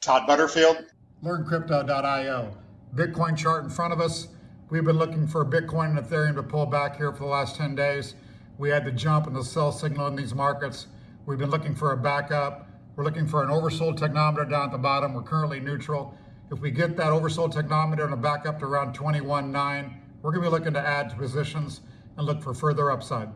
Todd Butterfield. LearnCrypto.io. Bitcoin chart in front of us. We've been looking for Bitcoin and Ethereum to pull back here for the last 10 days. We had the jump and the sell signal in these markets. We've been looking for a backup. We're looking for an oversold technometer down at the bottom. We're currently neutral. If we get that oversold technometer and a back up to around 21.9, we're going to be looking to add to positions and look for further upside.